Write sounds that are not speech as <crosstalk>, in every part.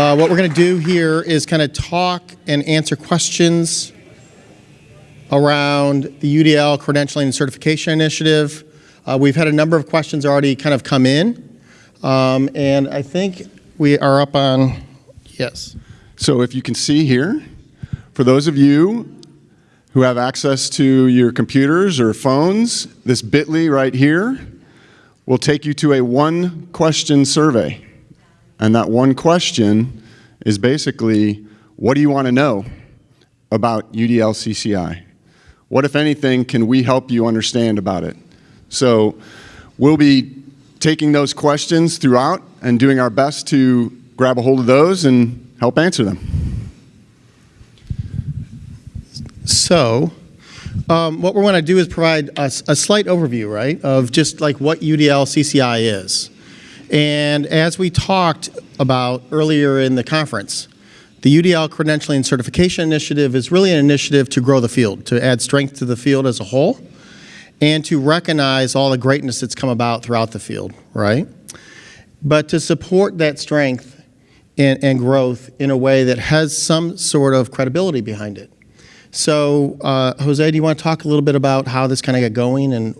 Uh, what we're going to do here is kind of talk and answer questions around the UDL Credentialing and Certification Initiative. Uh, we've had a number of questions already kind of come in, um, and I think we are up on, yes. So if you can see here, for those of you who have access to your computers or phones, this bit.ly right here will take you to a one question survey. And that one question is basically, what do you want to know about UDL CCI? What, if anything, can we help you understand about it? So we'll be taking those questions throughout and doing our best to grab a hold of those and help answer them. So, um, what we want to do is provide a, a, slight overview, right, of just like what UDL CCI is. And as we talked about earlier in the conference, the UDL Credentialing and Certification Initiative is really an initiative to grow the field, to add strength to the field as a whole, and to recognize all the greatness that's come about throughout the field, right? But to support that strength and, and growth in a way that has some sort of credibility behind it. So, uh, Jose, do you want to talk a little bit about how this kind of got going and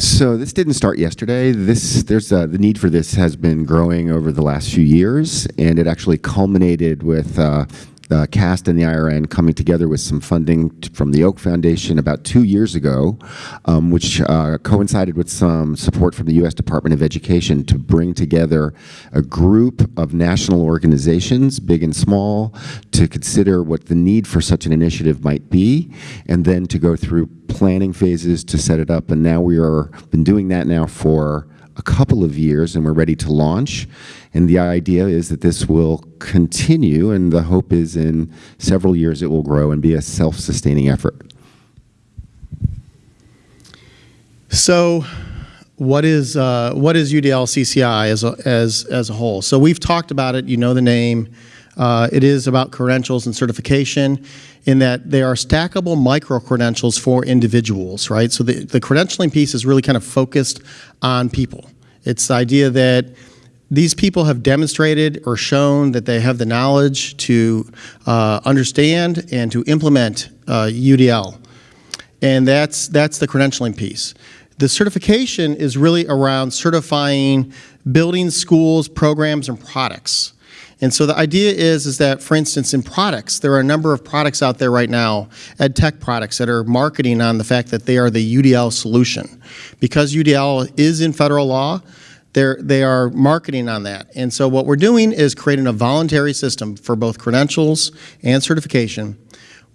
so this didn't start yesterday. This there's a, the need for this has been growing over the last few years, and it actually culminated with uh, the CAST and the IRN coming together with some funding from the Oak Foundation about two years ago, um, which uh, coincided with some support from the U.S. Department of Education to bring together a group of national organizations, big and small, to consider what the need for such an initiative might be, and then to go through planning phases to set it up. And now we are been doing that now for a couple of years and we're ready to launch. And the idea is that this will continue and the hope is in several years it will grow and be a self-sustaining effort. So what is, uh, what is UDL CCI as a, as, as a whole? So we've talked about it, you know the name. Uh, it is about credentials and certification in that they are stackable micro-credentials for individuals, right? So the, the credentialing piece is really kind of focused on people. It's the idea that these people have demonstrated or shown that they have the knowledge to uh, understand and to implement uh, UDL. And that's, that's the credentialing piece. The certification is really around certifying building schools, programs, and products. And so the idea is, is that, for instance, in products, there are a number of products out there right now, ed tech products, that are marketing on the fact that they are the UDL solution. Because UDL is in federal law, they're, they are marketing on that. And so what we're doing is creating a voluntary system for both credentials and certification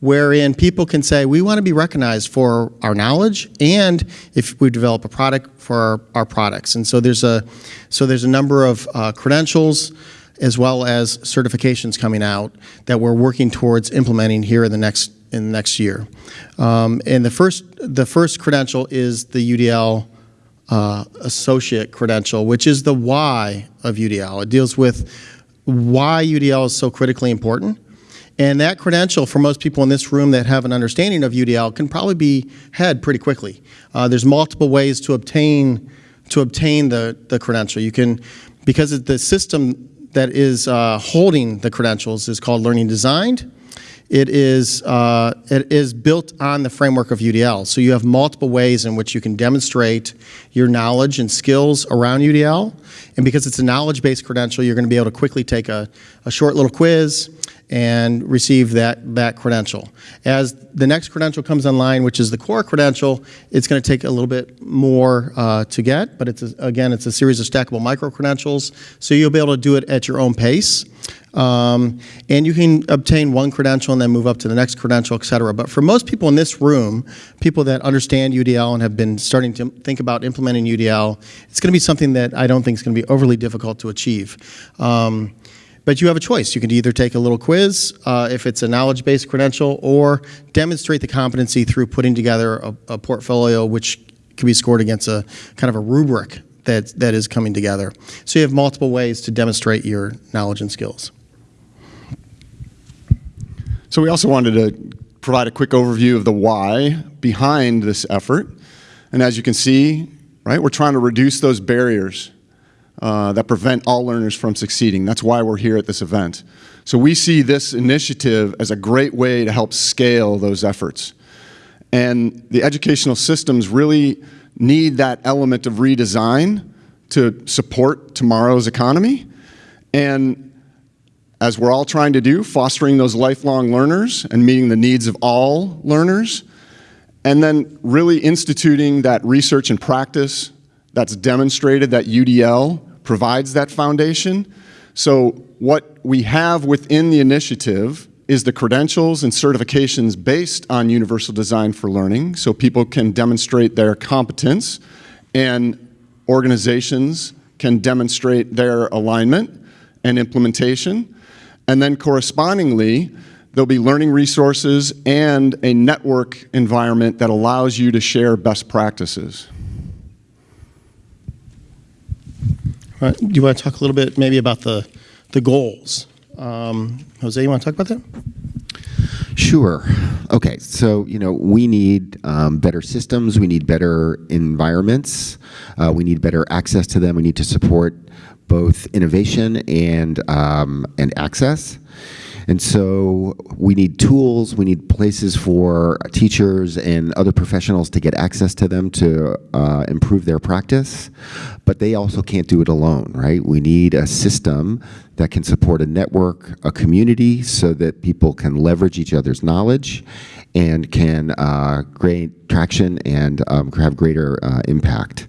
wherein people can say, we want to be recognized for our knowledge and if we develop a product for our, our products. And so there's a, so there's a number of uh, credentials as well as certifications coming out that we're working towards implementing here in the next in the next year. Um, and the first the first credential is the UDL uh, associate credential, which is the why of UDL. It deals with why UDL is so critically important. And that credential, for most people in this room that have an understanding of UDL, can probably be had pretty quickly. Uh, there's multiple ways to obtain to obtain the, the credential. You can, because the system that is uh, holding the credentials is called Learning Designed. It is, uh, it is built on the framework of UDL. So you have multiple ways in which you can demonstrate your knowledge and skills around UDL. And because it's a knowledge-based credential, you're going to be able to quickly take a, a short little quiz and receive that, that credential. As the next credential comes online, which is the core credential, it's going to take a little bit more uh, to get, but it's a, again, it's a series of stackable micro-credentials, so you'll be able to do it at your own pace. Um, and you can obtain one credential and then move up to the next credential, et cetera. But for most people in this room, people that understand UDL and have been starting to think about implementing UDL, it's going to be something that I don't think is going to be overly difficult to achieve. Um, but you have a choice. You can either take a little quiz uh, if it's a knowledge-based credential or demonstrate the competency through putting together a, a, portfolio which can be scored against a kind of a rubric that, that is coming together. So you have multiple ways to demonstrate your knowledge and skills. So we also wanted to provide a quick overview of the why behind this effort. And as you can see, right, we're trying to reduce those barriers uh, that prevent all learners from succeeding. That's why we're here at this event. So we see this initiative as a great way to help scale those efforts. And the educational systems really need that element of redesign to support tomorrow's economy. And as we're all trying to do, fostering those lifelong learners and meeting the needs of all learners, and then really instituting that research and practice that's demonstrated that UDL provides that foundation. So what we have within the initiative is the credentials and certifications based on universal design for learning so people can demonstrate their competence and organizations can demonstrate their alignment and implementation. And then correspondingly, there'll be learning resources and a network environment that allows you to share best practices. Do you want to talk a little bit maybe about the, the goals? Um, Jose, you want to talk about that? Sure. Okay, so you know we need um, better systems. We need better environments. Uh, we need better access to them. We need to support both innovation and um, and access. And so we need tools, we need places for teachers and other professionals to get access to them to uh, improve their practice, but they also can't do it alone, right? We need a system that can support a network, a community, so that people can leverage each other's knowledge and can uh, gain traction and um, have greater uh, impact.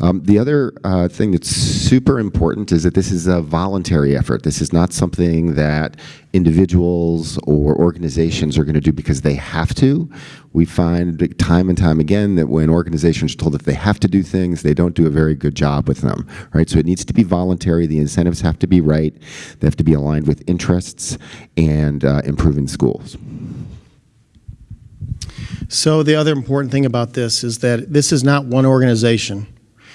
Um, the other uh, thing that's super important is that this is a voluntary effort. This is not something that individuals or organizations are going to do because they have to. We find time and time again that when organizations are told that they have to do things, they don't do a very good job with them, right? So it needs to be voluntary. The incentives have to be right. They have to be aligned with interests and uh, improving schools. So the other important thing about this is that this is not one organization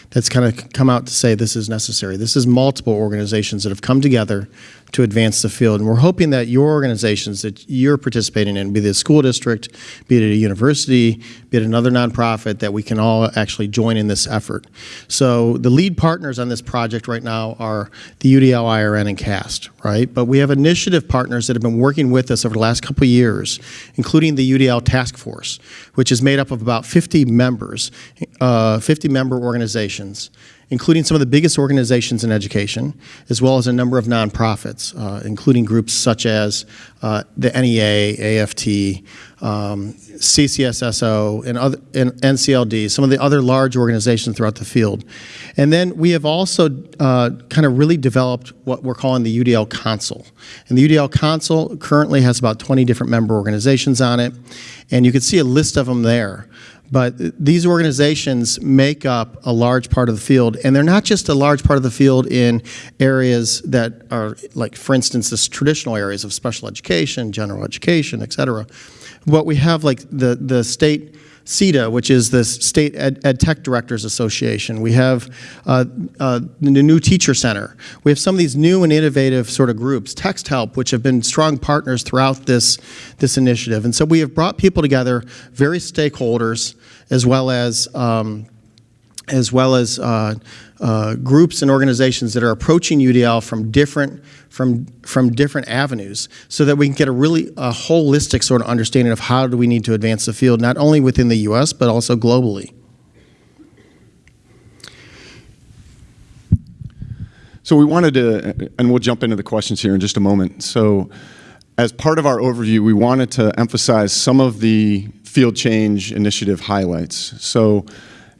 that's kind of come out to say this is necessary. This is multiple organizations that have come together to advance the field. And we're hoping that your organizations that you're participating in, be it a school district, be it a university, be it another nonprofit, that we can all actually join in this effort. So the lead partners on this project right now are the UDL, IRN, and CAST, right? But we have initiative partners that have been working with us over the last couple of years, including the UDL Task Force, which is made up of about 50 members, uh, 50 member organizations including some of the biggest organizations in education, as well as a number of nonprofits, uh, including groups such as uh, the NEA, AFT, um, CCSSO, and, other, and NCLD, some of the other large organizations throughout the field. And then we have also uh, kind of really developed what we're calling the UDL Council. And the UDL Council currently has about 20 different member organizations on it, and you can see a list of them there. But these organizations make up a large part of the field, and they're not just a large part of the field in areas that are like, for instance, the traditional areas of special education, general education, et cetera. But we have like the, the state SETDA, which is the State Ed, Ed Tech Directors Association. We have uh, uh, the new Teacher Center. We have some of these new and innovative sort of groups, Texthelp, which have been strong partners throughout this, this initiative. And so we have brought people together, various stakeholders, as well as um, as well as uh, uh, groups and organizations that are approaching UDL from different from from different avenues, so that we can get a really a holistic sort of understanding of how do we need to advance the field, not only within the U.S. but also globally. So we wanted to, and we'll jump into the questions here in just a moment. So as part of our overview, we wanted to emphasize some of the field change initiative highlights. So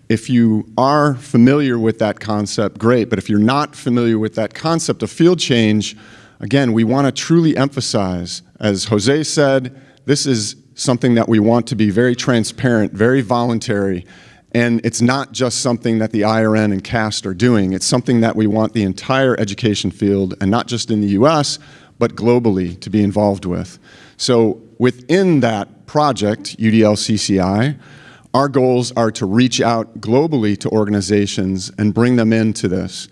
if you are familiar with that concept, great. But if you're not familiar with that concept of field change, again, we want to truly emphasize, as Jose said, this is something that we want to be very transparent, very voluntary, and it's not just something that the IRN and CAST are doing. It's something that we want the entire education field, and not just in the US, but globally, to be involved with. So within that project, UDL-CCI, our goals are to reach out globally to organizations and bring them into this.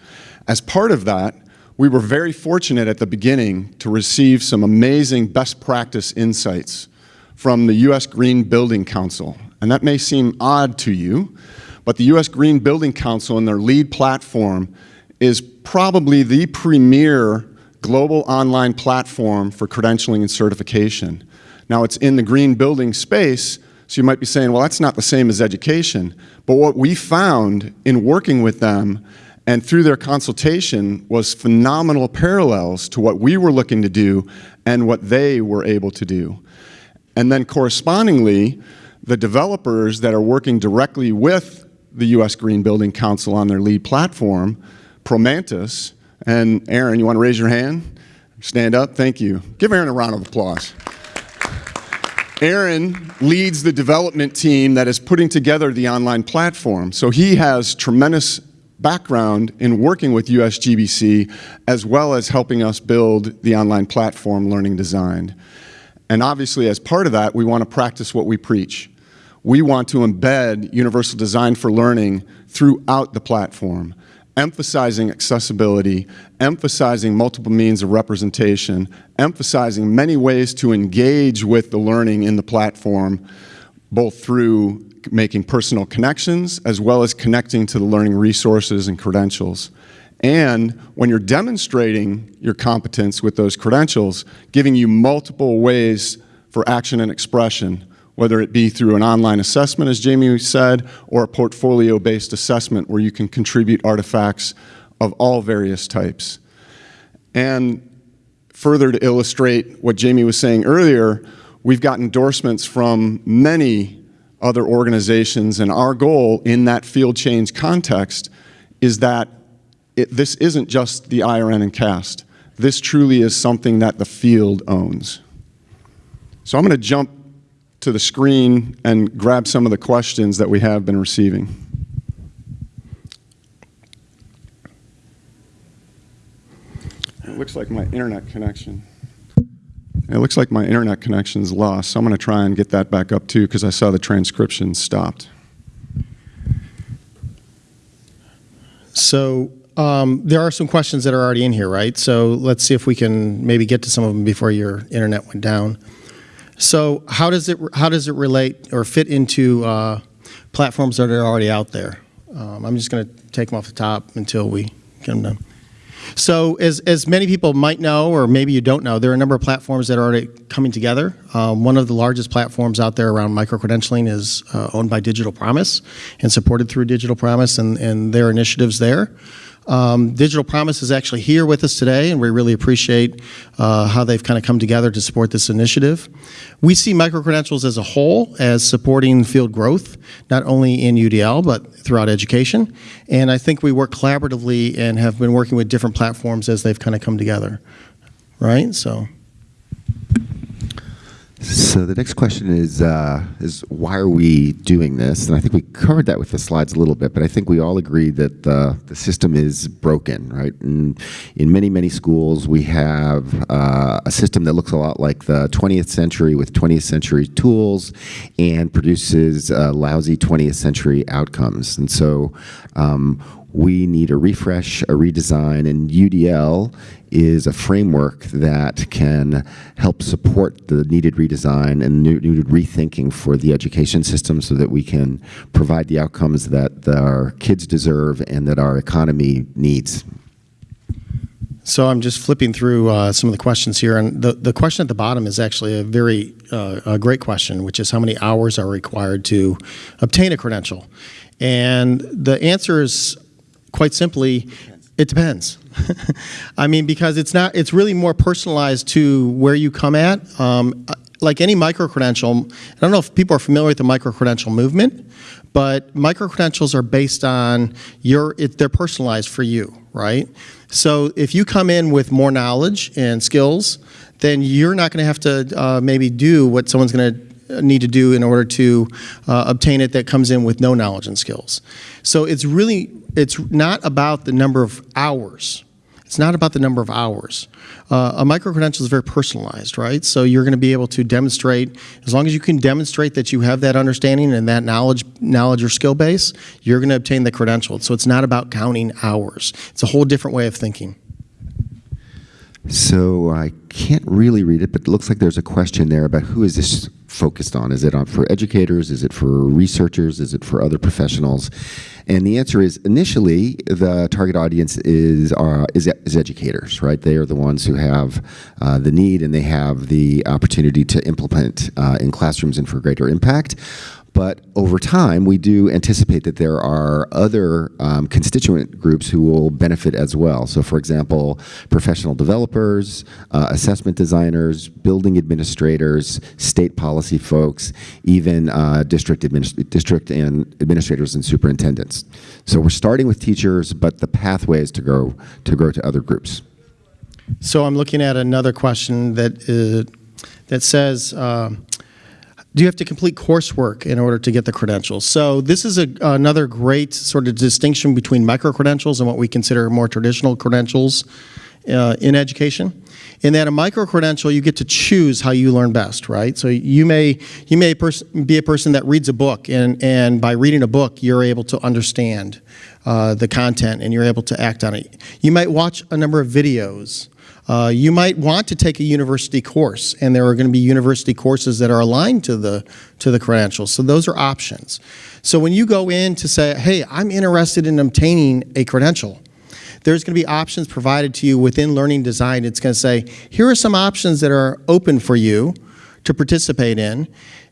As part of that, we were very fortunate at the beginning to receive some amazing best practice insights from the U.S. Green Building Council. And that may seem odd to you, but the U.S. Green Building Council and their LEED platform is probably the premier global online platform for credentialing and certification. Now, it's in the green building space, so you might be saying, well, that's not the same as education. But what we found in working with them and through their consultation was phenomenal parallels to what we were looking to do and what they were able to do. And then correspondingly, the developers that are working directly with the U.S. Green Building Council on their LEED platform, Promantis, and Aaron, you want to raise your hand? Stand up, thank you. Give Aaron a round of applause. Aaron leads the development team that is putting together the online platform. So he has tremendous background in working with USGBC as well as helping us build the online platform Learning Designed. And obviously as part of that, we want to practice what we preach. We want to embed universal design for learning throughout the platform emphasizing accessibility, emphasizing multiple means of representation, emphasizing many ways to engage with the learning in the platform, both through making personal connections as well as connecting to the learning resources and credentials. And when you're demonstrating your competence with those credentials, giving you multiple ways for action and expression, whether it be through an online assessment, as Jamie said, or a portfolio-based assessment where you can contribute artifacts of all various types. And further to illustrate what Jamie was saying earlier, we've got endorsements from many other organizations, and our goal in that field change context is that it, this isn't just the IRN and CAST. This truly is something that the field owns. So I'm going to jump to the screen and grab some of the questions that we have been receiving. It looks like my internet connection. It looks like my internet connection's lost, so I'm going to try and get that back up too because I saw the transcription stopped. So um, there are some questions that are already in here, right? So let's see if we can maybe get to some of them before your internet went down. So how does it how does it relate or fit into uh, platforms that are already out there? Um, I'm just going to take them off the top until we get them done. So as, as many people might know, or maybe you don't know, there are a number of platforms that are already coming together. Um, one of the largest platforms out there around micro-credentialing is uh, owned by Digital Promise and supported through Digital Promise and, and their initiatives there. Um, Digital Promise is actually here with us today, and we really appreciate uh, how they've kind of come together to support this initiative. We see microcredentials as a whole as supporting field growth, not only in UDL, but throughout education. And I think we work collaboratively and have been working with different platforms as they've kind of come together, right? So. So the next question is, uh, is why are we doing this? And I think we covered that with the slides a little bit, but I think we all agree that the, the system is broken, right? And in many, many schools, we have uh, a system that looks a lot like the 20th century with 20th century tools and produces uh, lousy 20th century outcomes. And so um, we need a refresh, a redesign, and UDL is a framework that can help support the needed redesign and needed rethinking for the education system so that we can provide the outcomes that our kids deserve and that our economy needs. So I'm just flipping through uh, some of the questions here, and the, the question at the bottom is actually a very uh, a great question, which is how many hours are required to obtain a credential? And the answer is quite simply, it depends. <laughs> I mean, because it's not, it's really more personalized to where you come at. Um, like any micro-credential, I don't know if people are familiar with the micro-credential movement, but micro-credentials are based on your, it, they're personalized for you, right? So if you come in with more knowledge and skills, then you're not going to have to uh, maybe do what someone's going to need to do in order to uh, obtain it that comes in with no knowledge and skills. So it's really, it's not about the number of hours. It's not about the number of hours. Uh, a micro-credential is very personalized, right? So you're going to be able to demonstrate, as long as you can demonstrate that you have that understanding and that knowledge, knowledge or skill base, you're going to obtain the credential. So it's not about counting hours. It's a whole different way of thinking. So I can't really read it, but it looks like there's a question there about who is this focused on? Is it on for educators? Is it for researchers? Is it for other professionals? And the answer is initially the target audience is uh, is, is educators, right? They are the ones who have uh, the need and they have the opportunity to implement uh, in classrooms and for greater impact. But over time, we do anticipate that there are other um, constituent groups who will benefit as well. So, for example, professional developers, uh, assessment designers, building administrators, state policy folks, even uh, district, district and administrators and superintendents. So, we're starting with teachers, but the pathway is to grow to grow to other groups. So I'm looking at another question that, uh, that says, um, do you have to complete coursework in order to get the credentials? So this is a, another great sort of distinction between micro-credentials and what we consider more traditional credentials uh, in education. In that a micro-credential, you get to choose how you learn best, right? So you may, you may be a person that reads a book, and, and by reading a book, you're able to understand uh, the content and you're able to act on it. You might watch a number of videos uh, you might want to take a university course, and there are going to be university courses that are aligned to the to the credentials. So those are options. So when you go in to say, "Hey, I'm interested in obtaining a credential," there's going to be options provided to you within Learning Designed. It's going to say, "Here are some options that are open for you to participate in."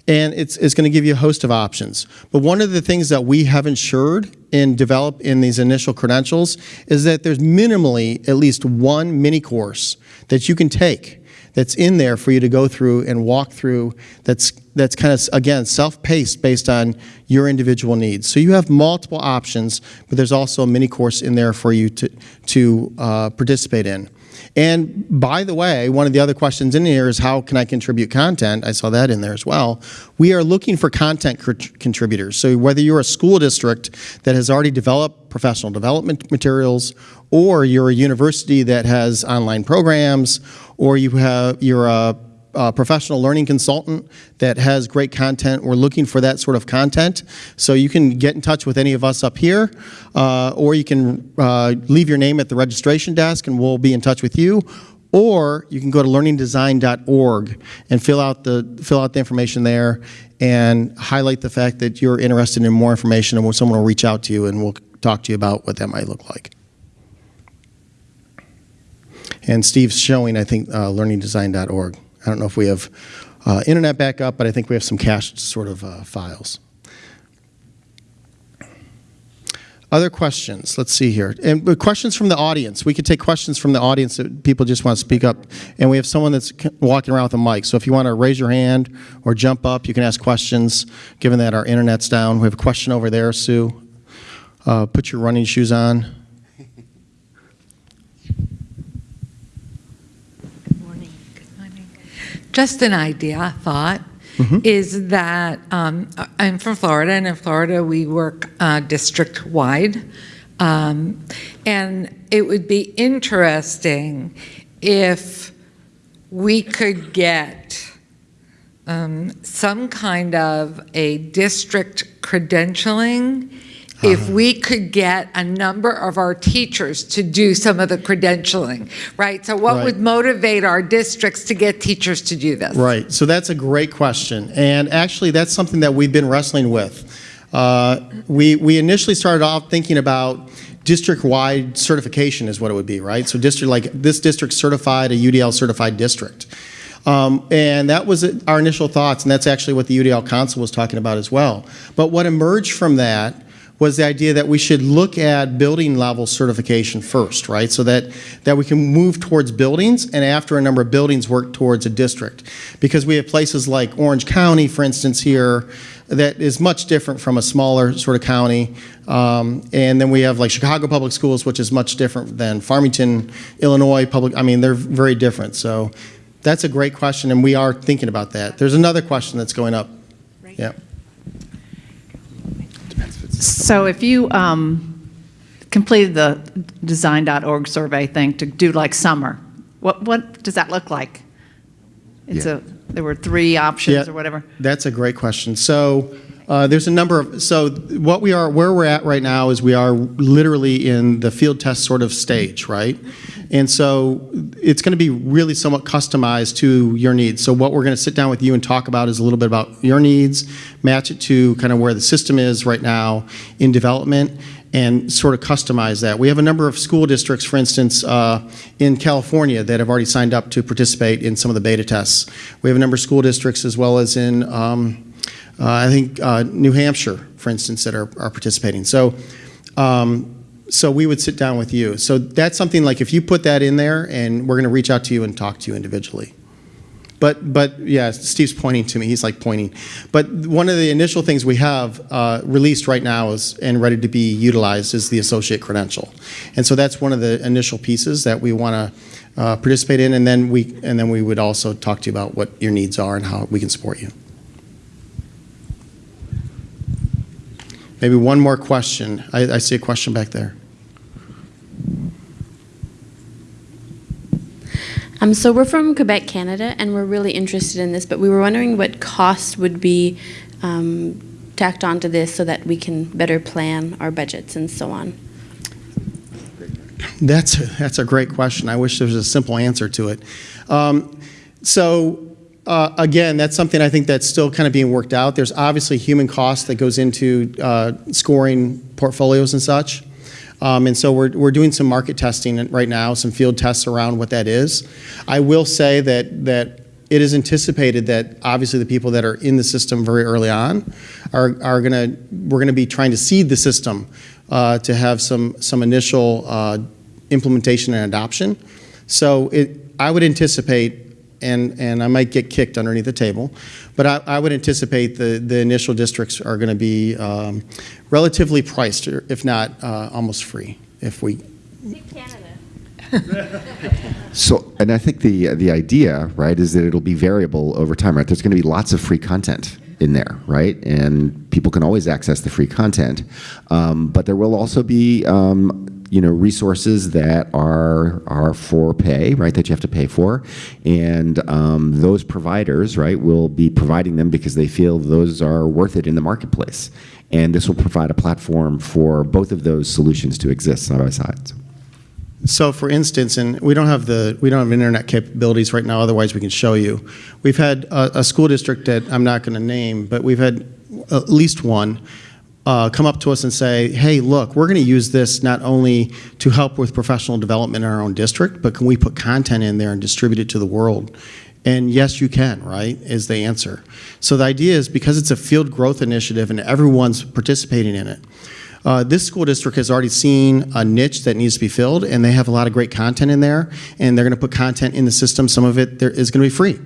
And it's, it's going to give you a host of options. But one of the things that we have ensured and develop in these initial credentials is that there's minimally at least one mini course that you can take that's in there for you to go through and walk through that's that's kind of again self-paced based on your individual needs so you have multiple options but there's also a mini course in there for you to to uh, participate in and by the way, one of the other questions in here is how can I contribute content? I saw that in there as well. We are looking for content contributors. So whether you're a school district that has already developed professional development materials, or you're a university that has online programs, or you have you're a professional learning consultant that has great content. We're looking for that sort of content. So you can get in touch with any of us up here, uh, or you can uh, leave your name at the registration desk and we'll be in touch with you. Or you can go to learningdesigned.org and fill out the fill out the information there and highlight the fact that you're interested in more information and someone will reach out to you and we'll talk to you about what that might look like. And Steve's showing, I think, uh, learningdesigned.org. I don't know if we have uh, internet backup, but I think we have some cached sort of uh, files. Other questions? Let's see here. And questions from the audience. We could take questions from the audience that people just want to speak up. And we have someone that's walking around with a mic. So if you want to raise your hand or jump up, you can ask questions, given that our internet's down. We have a question over there, Sue. Uh, put your running shoes on. Just an idea, I thought, mm-hmm. is that um, I'm from Florida, and in Florida we work uh, district wide. Um, and it would be interesting if we could get um, some kind of a district credentialing if uh-huh. we could get a number of our teachers to do some of the credentialing, right? So, what right. would motivate our districts to get teachers to do this? Right. So, that's a great question. And actually, that's something that we've been wrestling with. Uh, we, we initially started off thinking about district-wide certification is what it would be, right? So district like this district certified, a UDL certified district. Um, and that was our initial thoughts, and that's actually what the UDL Council was talking about as well. But what emerged from that was the idea that we should look at building level certification first, right? So that, that we can move towards buildings and after a number of buildings work towards a district. Because we have places like Orange County, for instance, here, that is much different from a smaller sort of county. Um, and then we have like Chicago Public Schools, which is much different than Farmington, Illinois Public. I mean, they're very different. So that's a great question, and we are thinking about that. There's another question that's going up. Right. Yeah. So if you um, completed the design.org survey thing to do like summer, what, what does that look like? It's Yeah. a, there were three options Yeah, or whatever. That's a great question. So uh, there's a number of, so what we are, where we're at right now is we are literally in the field test sort of stage, right? And so it's going to be really somewhat customized to your needs. So what we're going to sit down with you and talk about is a little bit about your needs, match it to kind of where the system is right now in development, and sort of customize that. We have a number of school districts, for instance, uh, in California that have already signed up to participate in some of the beta tests. We have a number of school districts as well as in, um, uh, I think, uh, New Hampshire, for instance, that are, are participating. So, um, so we would sit down with you. So that's something like if you put that in there, and we're going to reach out to you and talk to you individually. But, but yeah, Steve's pointing to me. He's like pointing. But one of the initial things we have uh, released right now is and ready to be utilized is the associate credential, and so that's one of the initial pieces that we want to uh, participate in, and then we and then we would also talk to you about what your needs are and how we can support you. Maybe one more question. I, I see a question back there. Um, so we're from Quebec, Canada, and we're really interested in this, but we were wondering what cost would be um, tacked onto this so that we can better plan our budgets and so on. That's a, that's a great question. I wish there was a simple answer to it. Um, so uh, again, that's something I think that's still kind of being worked out. There's obviously human cost that goes into uh, scoring portfolios and such. Um, and so we're, we're doing some market testing right now, some field tests around what that is. I will say that, that it is anticipated that obviously the people that are in the system very early on are, are going to, we're to be trying to seed the system uh, to have some, some initial uh, implementation and adoption. So it, I would anticipate and, and I might get kicked underneath the table. But I, I would anticipate the, the initial districts are going to be um, relatively priced, if not uh, almost free, if we. Canada. So, and I think the the idea, right, is that it'll be variable over time, right? There's going to be lots of free content in there, right? And people can always access the free content, um, but there will also be. Um, you know resources that are are for pay right that you have to pay for and um, those providers right will be providing them because they feel those are worth it in the marketplace and this will provide a platform for both of those solutions to exist side by side so. For instance, and we don't have the we don't have internet capabilities right now. Otherwise, we can show you. We've had a, a school district that I'm not going to name, but we've had at least one uh, come up to us and say, "Hey, look, we're going to use this not only to help with professional development in our own district, but can we put content in there and distribute it to the world?" And yes, you can, right, is the answer. So the idea is because it's a field growth initiative and everyone's participating in it, uh, this school district has already seen a niche that needs to be filled, and they have a lot of great content in there, and they're going to put content in the system. Some of it there is going to be free.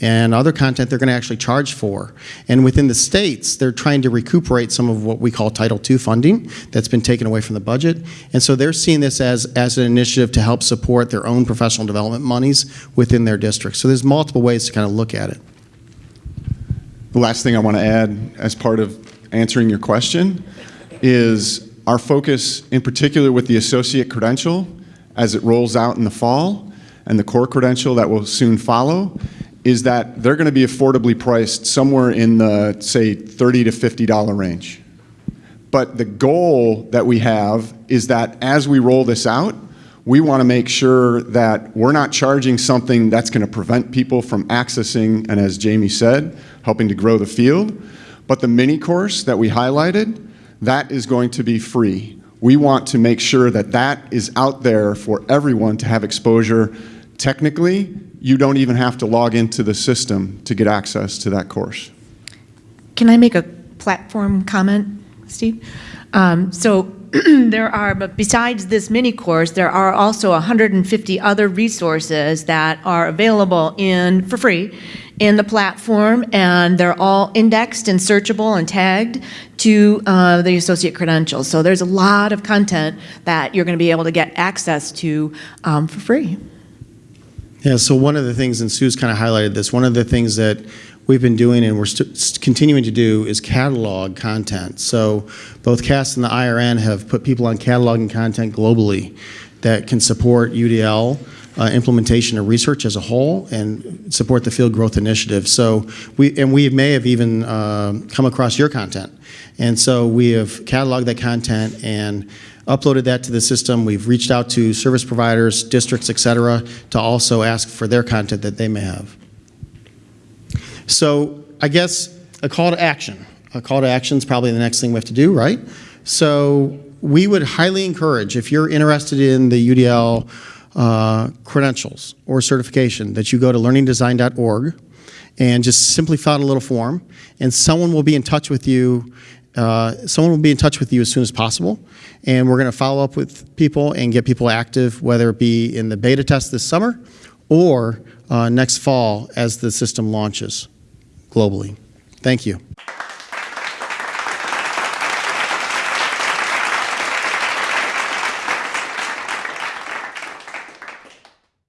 And other content they're going to actually charge for. And within the states, they're trying to recuperate some of what we call Title II funding that's been taken away from the budget. And so they're seeing this as, as an initiative to help support their own professional development monies within their districts. So there's multiple ways to kind of look at it. The last thing I want to add as part of answering your question is our focus in particular with the associate credential as it rolls out in the fall and the core credential that will soon follow is that they're going to be affordably priced somewhere in the say 30 to 50 dollar range. But the goal that we have is that as we roll this out, we want to make sure that we're not charging something that's going to prevent people from accessing and as Jamie said, helping to grow the field. But the mini course that we highlighted, that is going to be free. We want to make sure that that is out there for everyone to have exposure. Technically, you don't even have to log into the system to get access to that course. Can I make a platform comment, Steve? Um, So <clears throat> there are, but besides this mini course, there are also 150 other resources that are available in, for free, in the platform, and they're all indexed and searchable and tagged to uh, the associate credentials. So there's a lot of content that you're going to be able to get access to um, for free. Yeah, so one of the things, and Sue's kind of highlighted this, one of the things that we've been doing and we're continuing to do is catalog content. So both CAST and the IRN have put people on cataloging content globally that can support UDL uh, implementation of research as a whole and support the field growth initiative. So we, and we may have even uh, come across your content. And so we have cataloged that content and uploaded that to the system. We've reached out to service providers, districts, et cetera, to also ask for their content that they may have. So I guess a call to action. A call to action is probably the next thing we have to do, right? So we would highly encourage, if you're interested in the UDL uh, credentials or certification, that you go to learningdesigned.org and just simply fill out a little form, and someone will be in touch with you. Uh, someone will be in touch with you as soon as possible, and we're going to follow up with people and get people active, whether it be in the beta test this summer or uh, next fall as the system launches globally. Thank you.